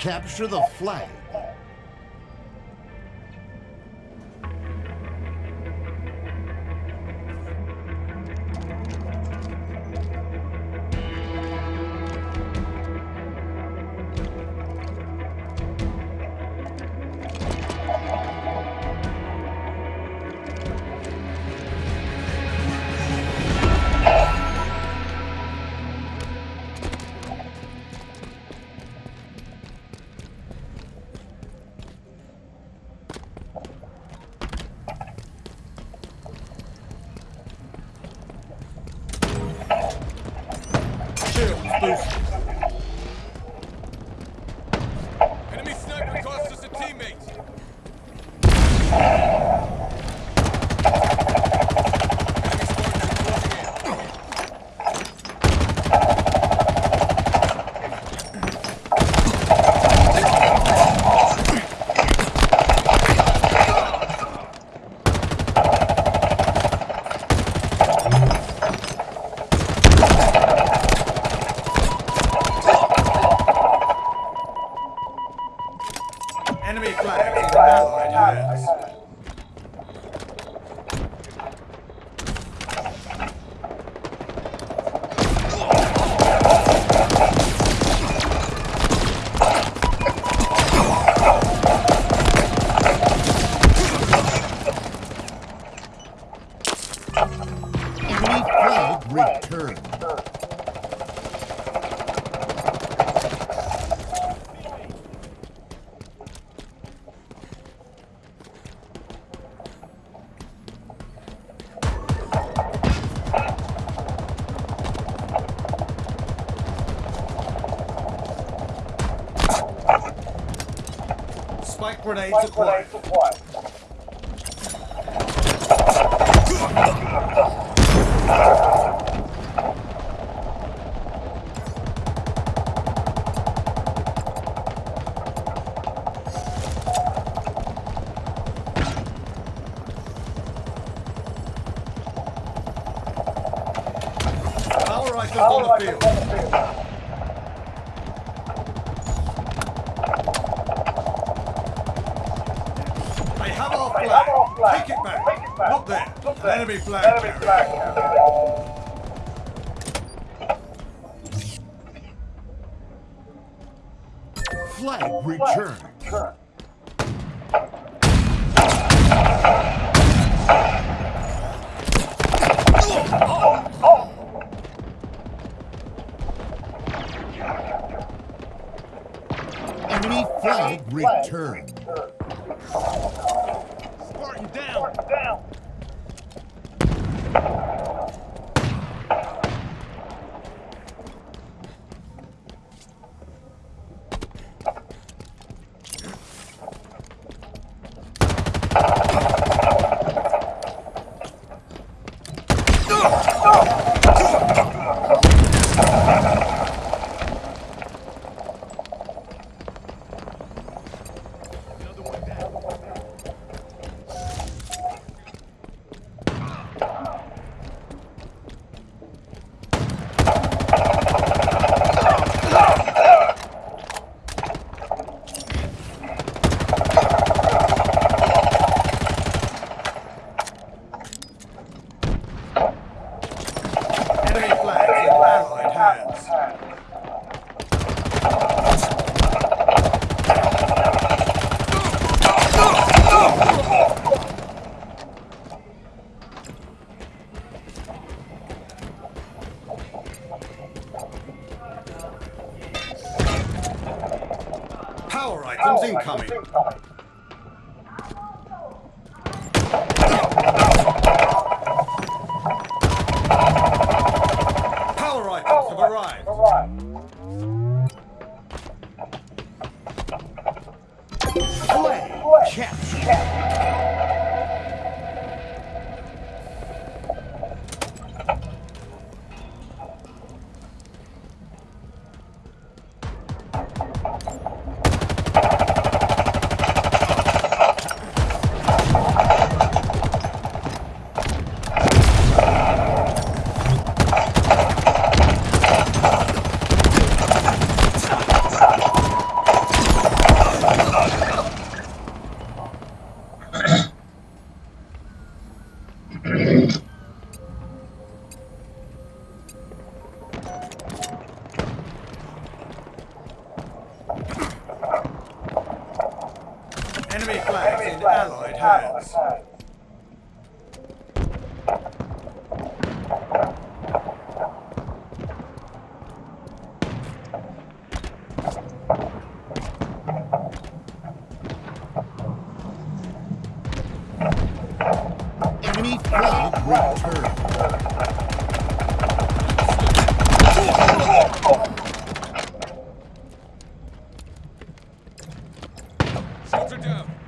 Capture the flag. Enemy flag in Allied hands. Grenades acquired. Power rifles on the field. There. An enemy flag. Flag returned. Enemy flag returned. Power items have arrived. Hands. Enemy flag returned. Are down.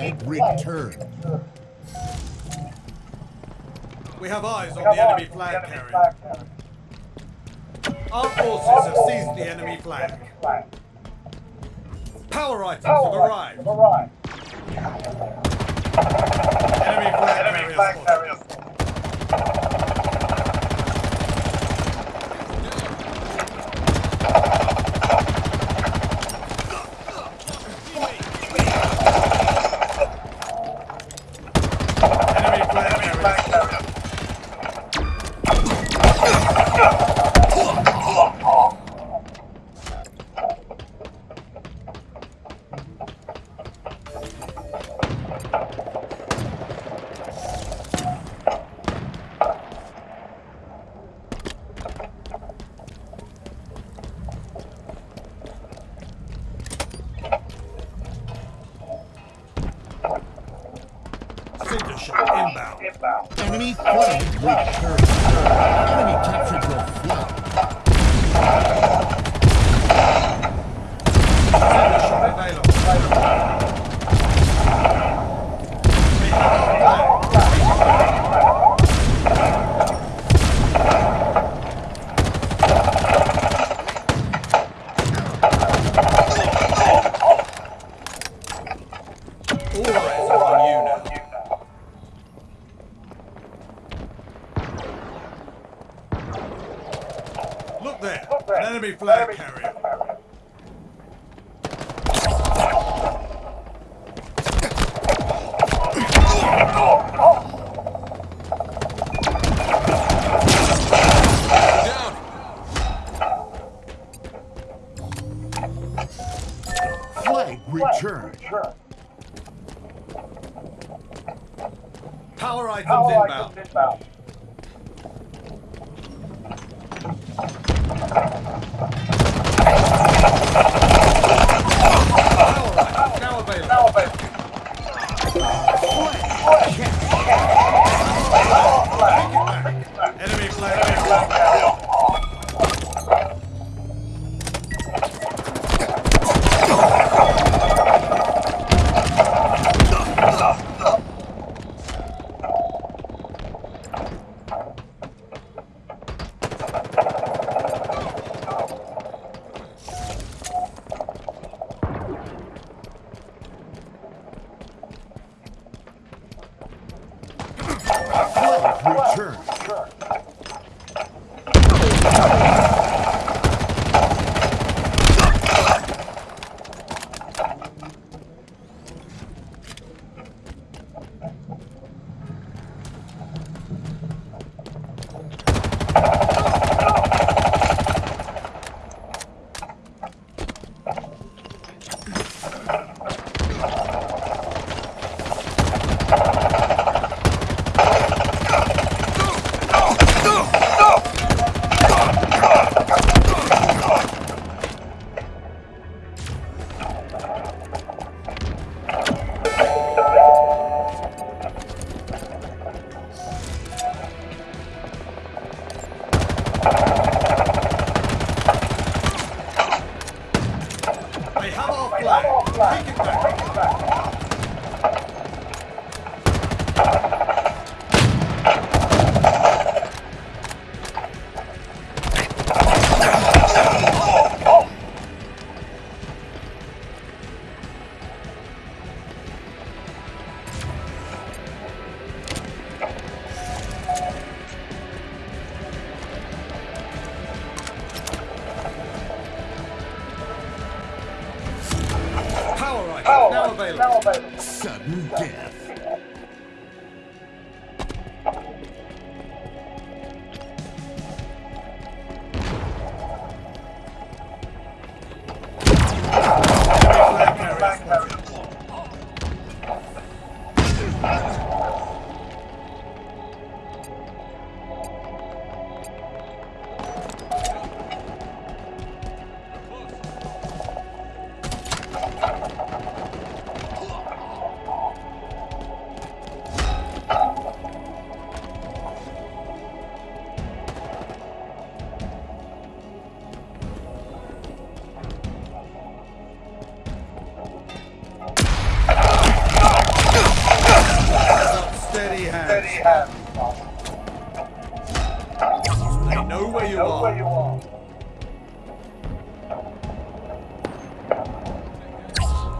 Flag returned. We have eyes on the enemy flag carrier. Our forces have seized the enemy flag. Power items have arrived. Look there, an enemy flag carrier. Flag returned. Power items inbound. death.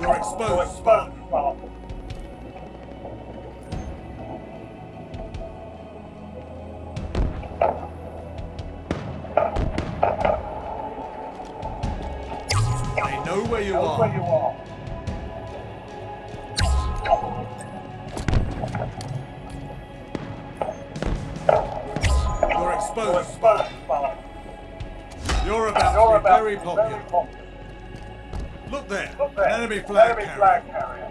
You're exposed, Spartan. They know where you are. You're exposed, Spartan. You're about to be very popular. Look there, an enemy flag carrier.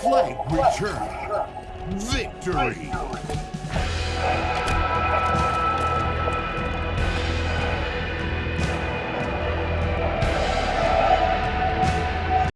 Flag returned. Victory.